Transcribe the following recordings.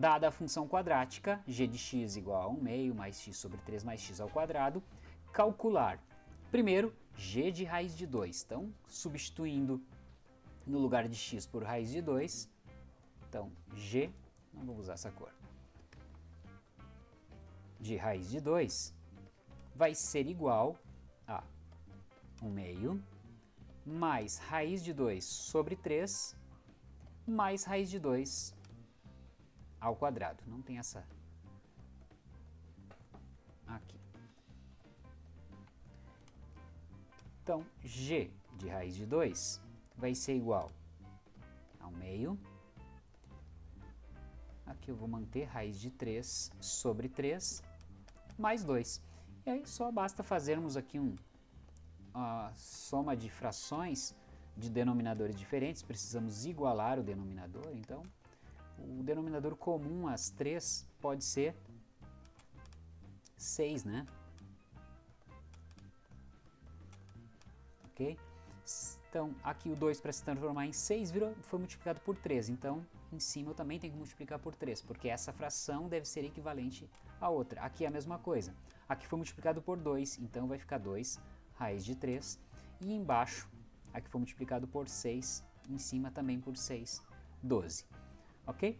dada a função quadrática, g de x igual a 1 meio mais x sobre 3 mais x ao quadrado, calcular, primeiro, g de raiz de 2. Então, substituindo no lugar de x por raiz de 2, então g, não vou usar essa cor, de raiz de 2 vai ser igual a 1 meio mais raiz de 2 sobre 3 mais raiz de 2 ao quadrado. Não tem essa aqui. Então, g de raiz de 2 vai ser igual ao meio. Aqui eu vou manter raiz de 3 sobre 3 mais 2. E aí só basta fazermos aqui um, uma soma de frações de denominadores diferentes, precisamos igualar o denominador, então o denominador comum às 3 pode ser 6, né? Ok? Então, aqui o 2 para se transformar em 6 virou, foi multiplicado por 3, então em cima eu também tenho que multiplicar por 3, porque essa fração deve ser equivalente à outra. Aqui é a mesma coisa. Aqui foi multiplicado por 2, então vai ficar 2 raiz de 3. E embaixo, aqui foi multiplicado por 6, em cima também por 6, 12. Ok?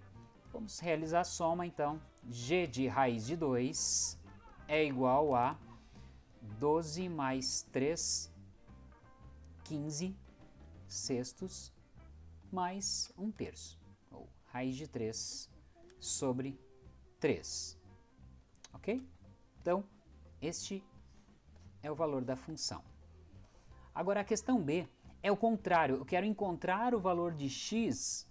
Vamos realizar a soma, então. g de raiz de 2 é igual a 12 mais 3, 15 sextos, mais 1 terço ou raiz de 3 sobre 3. Ok? Então, este é o valor da função. Agora, a questão B é o contrário. Eu quero encontrar o valor de x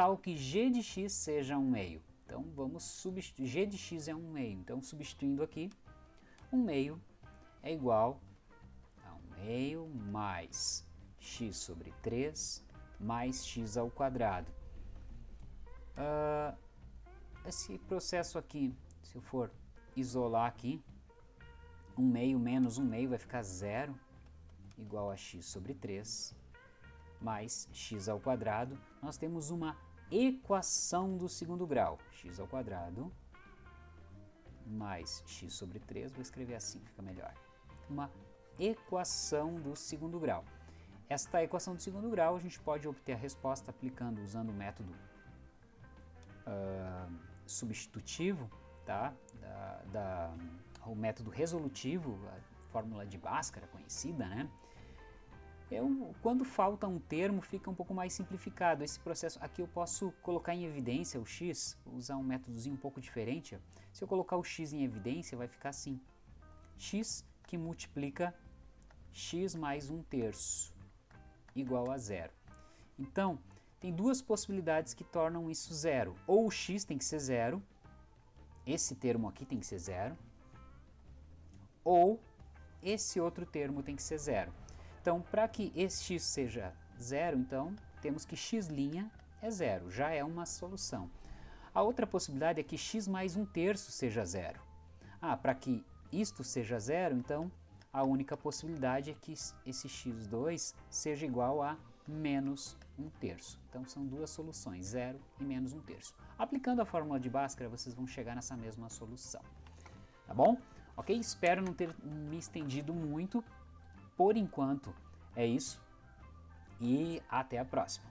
tal que g de x seja 1 meio. Então, vamos substituir. g de x é 1 meio. Então, substituindo aqui, 1 meio é igual a 1 meio mais x sobre 3 mais x ao quadrado. Uh, esse processo aqui, se eu for isolar aqui, 1 meio menos 1 meio vai ficar zero, igual a x sobre 3, mais x ao quadrado. Nós temos uma equação do segundo grau, x ao quadrado mais x sobre 3, vou escrever assim, fica melhor. Uma equação do segundo grau. Esta equação do segundo grau a gente pode obter a resposta aplicando, usando o método uh, substitutivo, tá? Da, da, o método resolutivo, a fórmula de Bhaskara conhecida, né? Eu, quando falta um termo, fica um pouco mais simplificado. Esse processo aqui eu posso colocar em evidência o x, usar um métodozinho um pouco diferente. Se eu colocar o x em evidência, vai ficar assim. x que multiplica x mais um terço, igual a zero. Então, tem duas possibilidades que tornam isso zero. Ou o x tem que ser zero, esse termo aqui tem que ser zero, ou esse outro termo tem que ser zero. Então, para que esse x seja zero, então, temos que x' é zero, já é uma solução. A outra possibilidade é que x mais um terço seja zero. Ah, para que isto seja zero, então, a única possibilidade é que esse x2 seja igual a menos um terço. Então são duas soluções, zero e menos um terço. Aplicando a fórmula de Bhaskara, vocês vão chegar nessa mesma solução. Tá bom? Ok? Espero não ter me estendido muito. Por enquanto é isso e até a próxima.